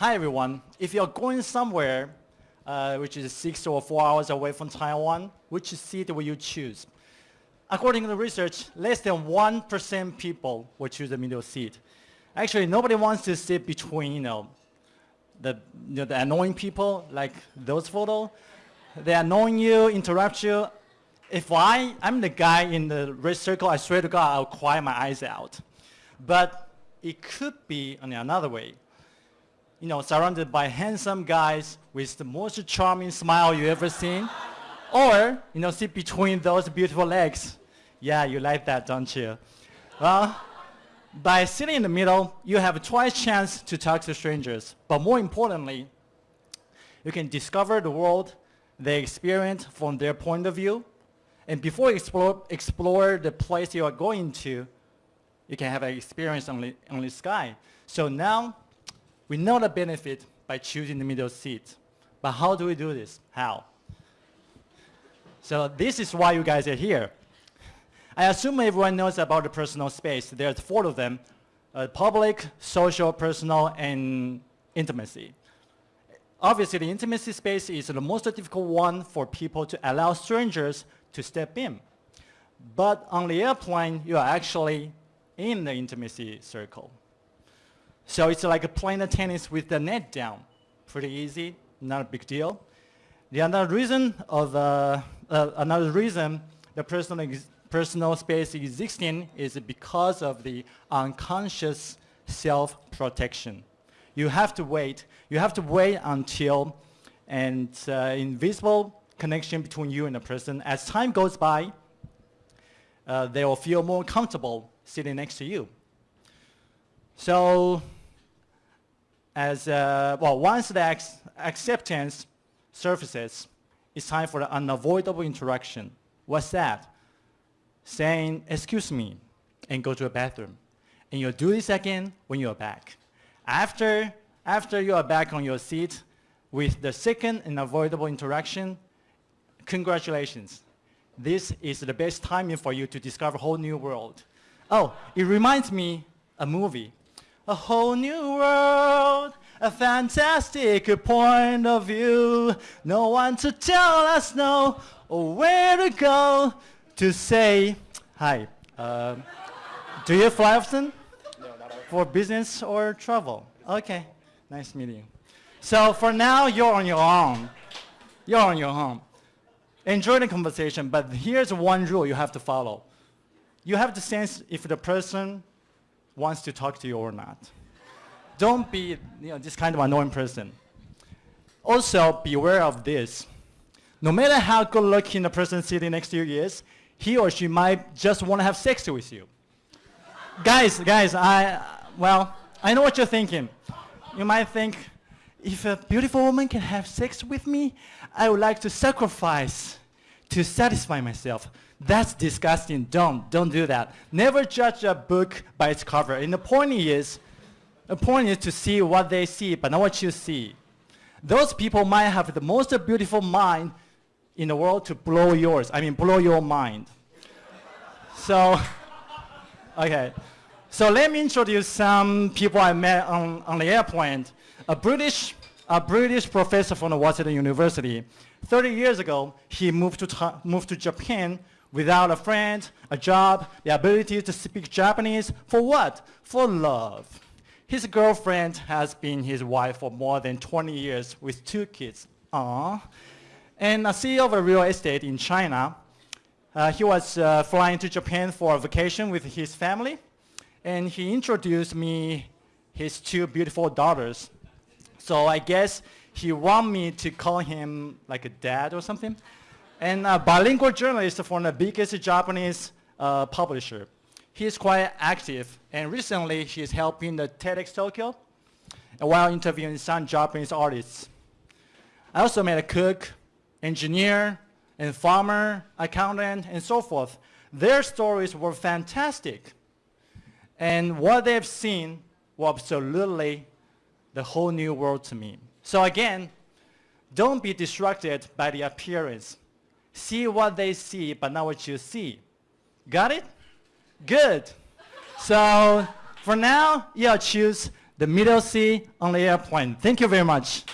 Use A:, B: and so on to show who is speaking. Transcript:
A: Hi everyone. If you're going somewhere uh, which is six or four hours away from Taiwan, which seat will you choose? According to the research, less than 1% people will choose the middle seat. Actually, nobody wants to sit between, you know, the, you know, the annoying people, like those photos. They annoy you, interrupt you. If I, I'm the guy in the red circle, I swear to God, I'll cry my eyes out. But it could be another way. You know, surrounded by handsome guys with the most charming smile you ever seen. or, you know, sit between those beautiful legs yeah, you like that, don't you? Well, by sitting in the middle, you have twice chance to talk to strangers. But more importantly, you can discover the world they experience from their point of view. And before you explore, explore the place you are going to, you can have an experience on the, on the sky. So now, we know the benefit by choosing the middle seat. But how do we do this? How? So this is why you guys are here. I assume everyone knows about the personal space. There's four of them, uh, public, social, personal, and intimacy. Obviously, the intimacy space is the most difficult one for people to allow strangers to step in. But on the airplane, you are actually in the intimacy circle. So it's like playing tennis with the net down. Pretty easy, not a big deal. The other reason of uh, uh, another reason the personal personal space existing is because of the unconscious self-protection. You have to wait. You have to wait until an uh, invisible connection between you and the person. As time goes by, uh, they will feel more comfortable sitting next to you. So, as uh, well, once the acceptance surfaces, it's time for the unavoidable interaction. What's that? saying, excuse me, and go to a bathroom. And you'll do this again when you're back. After, after you are back on your seat with the second unavoidable interaction, congratulations. This is the best timing for you to discover a whole new world. Oh, it reminds me a movie. A whole new world, a fantastic point of view. No one to tell us no or where to go to say, hi, uh, do you fly often? No, not often. For business or travel? Okay, nice meeting you. So for now, you're on your own. You're on your own. Enjoy the conversation, but here's one rule you have to follow. You have to sense if the person wants to talk to you or not. Don't be you know, this kind of annoying person. Also, beware of this. No matter how good looking the person sitting next to you is, he or she might just want to have sex with you. guys, guys, I, well, I know what you're thinking. You might think, if a beautiful woman can have sex with me, I would like to sacrifice to satisfy myself. That's disgusting. Don't, don't do that. Never judge a book by its cover. And the point is, the point is to see what they see, but not what you see. Those people might have the most beautiful mind in the world to blow yours. I mean, blow your mind. so, okay. So let me introduce some people I met on, on the airplane. A British, a British professor from the Washington University. 30 years ago, he moved to, moved to Japan without a friend, a job, the ability to speak Japanese. For what? For love. His girlfriend has been his wife for more than 20 years with two kids. Aww and a CEO of a real estate in China. Uh, he was uh, flying to Japan for a vacation with his family, and he introduced me his two beautiful daughters. So I guess he wanted me to call him like a dad or something. And a bilingual journalist from the biggest Japanese uh, publisher. He is quite active, and recently he is helping the TEDx Tokyo while interviewing some Japanese artists. I also met a cook engineer, and farmer, accountant, and so forth. Their stories were fantastic. And what they've seen was absolutely the whole new world to me. So again, don't be distracted by the appearance. See what they see, but not what you see. Got it? Good. So for now, you'll choose the middle seat on the airplane. Thank you very much.